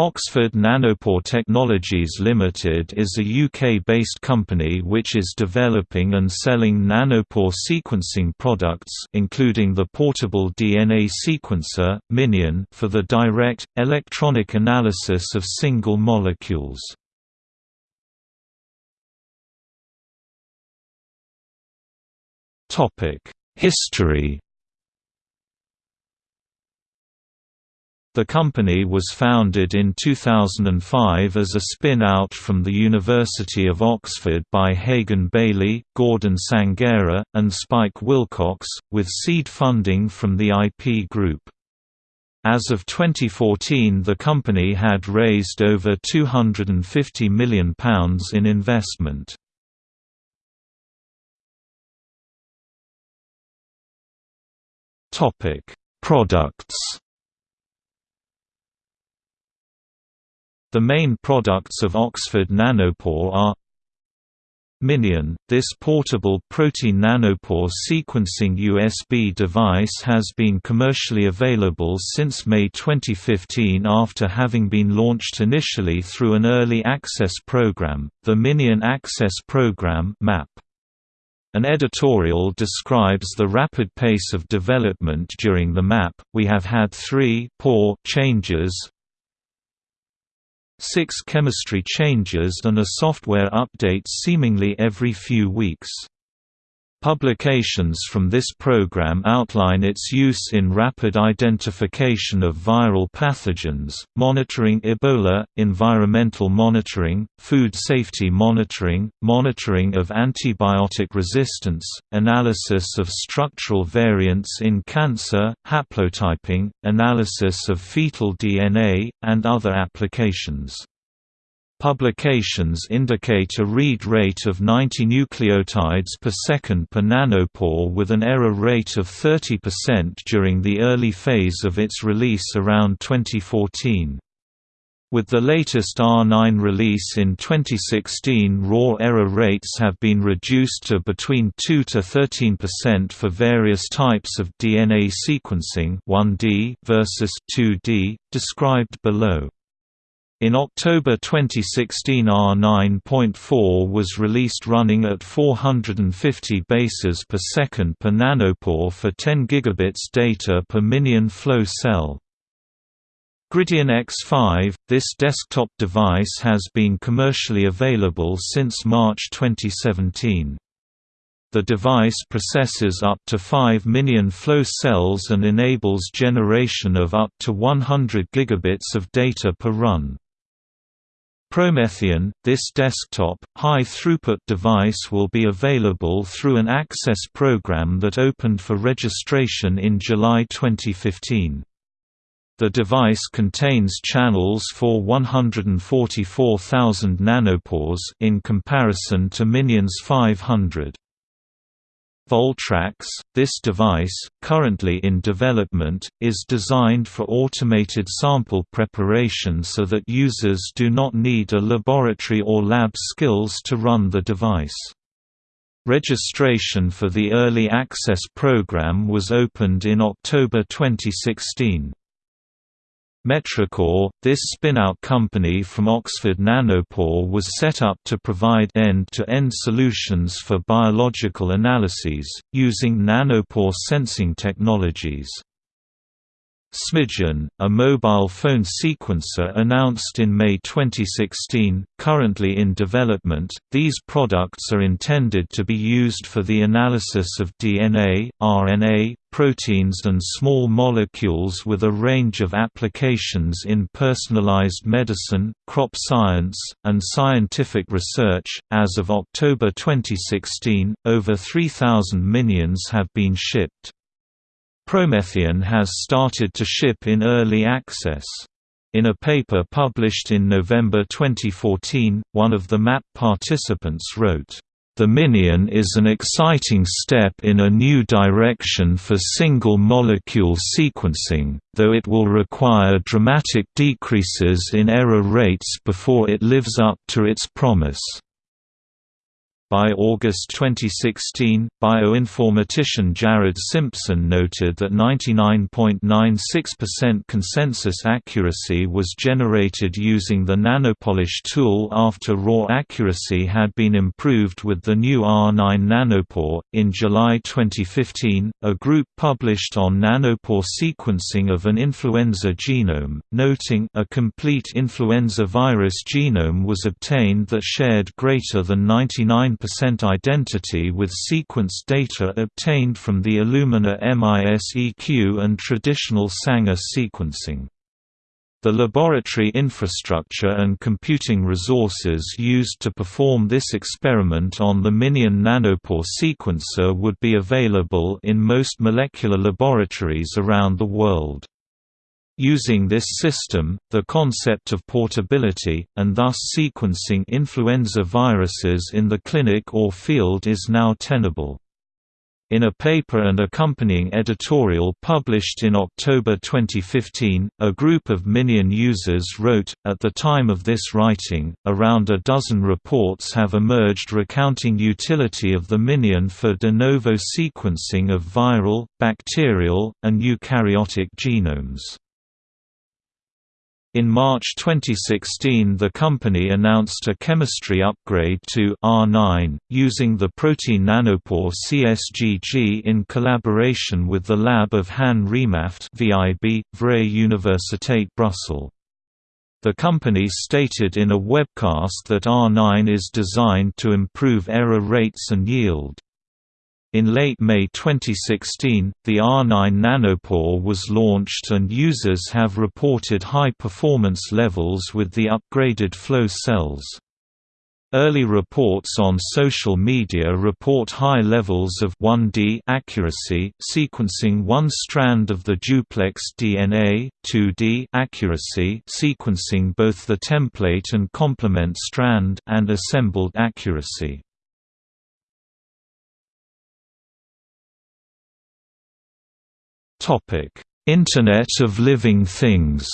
Oxford Nanopore Technologies Limited is a UK-based company which is developing and selling nanopore sequencing products including the portable DNA sequencer, Minion for the direct, electronic analysis of single molecules. History The company was founded in 2005 as a spin-out from the University of Oxford by Hagan Bayley, Gordon Sanghera, and Spike Willcocks, with seed funding from the IP Group. As of 2014 the company had raised over £250 million in investment. Products The main products of Oxford Nanopore are Minion – This portable protein nanopore sequencing USB device has been commercially available since May 2015 after having been launched initially through an early access program, the Minion Access Program MAP. An editorial describes the rapid pace of development during the MAP. We have had three pore changes, six chemistry changes and a software update seemingly every few weeks. Publications from this program outline its use in rapid identification of viral pathogens, monitoring Ebola, environmental monitoring, food safety monitoring, monitoring of antibiotic resistance, analysis of structural variants in cancer, haplotyping, analysis of fetal DNA, and other applications. Publications indicate a read rate of 90 nucleotides per second per nanopore with an error rate of 30% during the early phase of its release around 2014. With the latest R9 release in 2016 raw error rates have been reduced to between 2 to 13% for various types of DNA sequencing 1D versus 2D, described below. In October 2016 R9.4 was released running at 450 bases per second per nanopore for 10 gigabits data per Minion flow cell. Gridion X5 – This desktop device has been commercially available since March 2017. The device processes up to 5 million flow cells and enables generation of up to 100 gigabits of data per run. PromethION, this desktop, high-throughput device will be available through an access program that opened for registration in July 2015. The device contains channels for 144,000 nanopores in comparison to Minion's 500. Voltrax, this device, currently in development, is designed for automated sample preparation so that users do not need a laboratory or lab skills to run the device. Registration for the Early Access program was opened in October 2016. Metrichor, this spin-out company from Oxford Nanopore was set up to provide end-to-end -end solutions for biological analyses, using nanopore sensing technologies. SmidgION, a mobile phone sequencer announced in May 2016, currently in development, these products are intended to be used for the analysis of DNA, RNA, proteins and small molecules with a range of applications in personalized medicine, crop science, and scientific research. As of October 2016, over 3,000 minions have been shipped. PromethION has started to ship in early access. In a paper published in November 2014, one of the MAP participants wrote, "...the Minion is an exciting step in a new direction for single-molecule sequencing, though it will require dramatic decreases in error rates before it lives up to its promise." By August 2016, bioinformatician Jared Simpson noted that 99.96% consensus accuracy was generated using the nanopolish tool after raw accuracy had been improved with the new R9 nanopore. In July 2015, a group published on nanopore sequencing of an influenza genome, noting a complete influenza virus genome was obtained that shared greater than 99 percent identity with sequence data obtained from the Illumina MISEQ and traditional Sanger sequencing. The laboratory infrastructure and computing resources used to perform this experiment on the Minion nanopore sequencer would be available in most molecular laboratories around the world. Using this system, the concept of portability, and thus sequencing influenza viruses in the clinic or field is now tenable. In a paper and accompanying editorial published in October 2015, a group of Minion users wrote, at the time of this writing, around a dozen reports have emerged recounting utility of the Minion for de novo sequencing of viral, bacterial, and eukaryotic genomes. In March 2016 the company announced a chemistry upgrade to R9, using the protein nanopore CSGG in collaboration with the lab of Han Remaut VIB, Vrije Universiteit Brussels. The company stated in a webcast that R9 is designed to improve error rates and yield. In late May 2016, the R9 nanopore was launched and users have reported high performance levels with the upgraded flow cells. Early reports on social media report high levels of 1D accuracy, sequencing one strand of the duplex DNA, 2D accuracy, sequencing both the template and complement strand, and assembled accuracy. Topic: Internet of Living Things.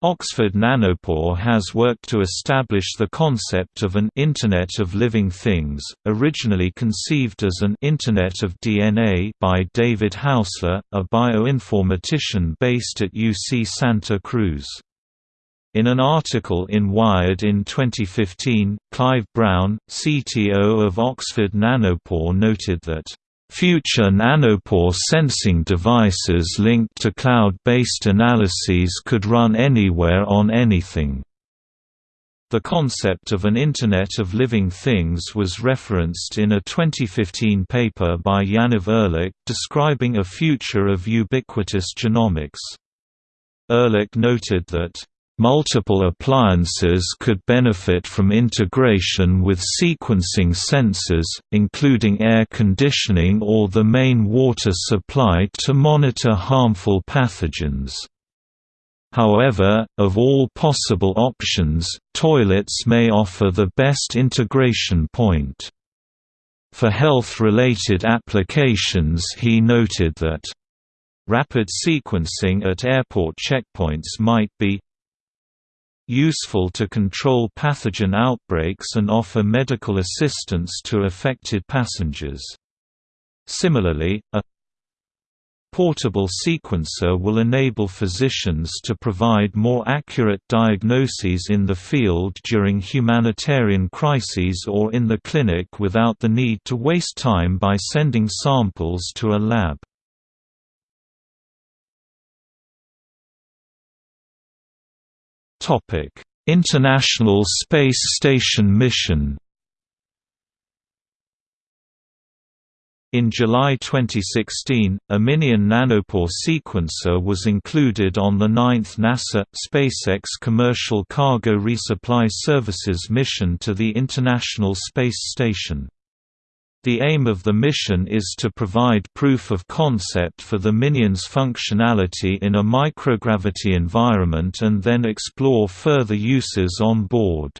Oxford Nanopore has worked to establish the concept of an Internet of Living Things, originally conceived as an Internet of DNA by David Haussler, a bioinformatician based at UC Santa Cruz. In an article in Wired in 2015, Clive Brown, CTO of Oxford Nanopore noted that Future nanopore sensing devices linked to cloud-based analyses could run anywhere on anything. The concept of an Internet of Living Things was referenced in a 2015 paper by Yaniv Erlich, describing a future of ubiquitous genomics. Erlich noted that Multiple appliances could benefit from integration with sequencing sensors, including air conditioning or the main water supply to monitor harmful pathogens. However, of all possible options, toilets may offer the best integration point. For health-related applications he noted that Rapid sequencing at airport checkpoints might be useful to control pathogen outbreaks and offer medical assistance to affected passengers. Similarly, a portable sequencer will enable physicians to provide more accurate diagnoses in the field during humanitarian crises or in the clinic without the need to waste time by sending samples to a lab. Topic: International Space Station mission. In July 2016, a Minion nanopore sequencer was included on the ninth NASA SpaceX Commercial Cargo Resupply Services mission to the International Space Station. The aim of the mission is to provide proof of concept for the Minion's functionality in a microgravity environment and then explore further uses on board.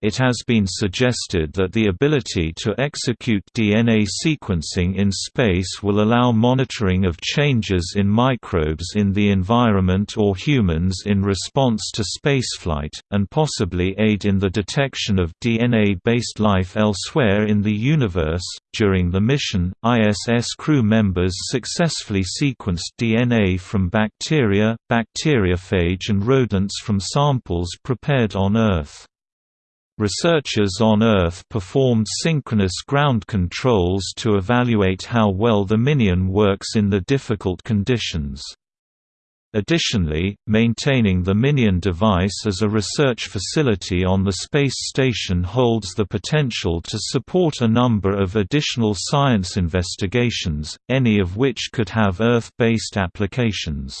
It has been suggested that the ability to execute DNA sequencing in space will allow monitoring of changes in microbes in the environment or humans in response to spaceflight, and possibly aid in the detection of DNA-based life elsewhere in the universe. During the mission, ISS crew members successfully sequenced DNA from bacteria, bacteriophage and rodents from samples prepared on Earth. Researchers on Earth performed synchronous ground controls to evaluate how well the Minion works in the difficult conditions. Additionally, maintaining the Minion device as a research facility on the space station holds the potential to support a number of additional science investigations, any of which could have Earth-based applications.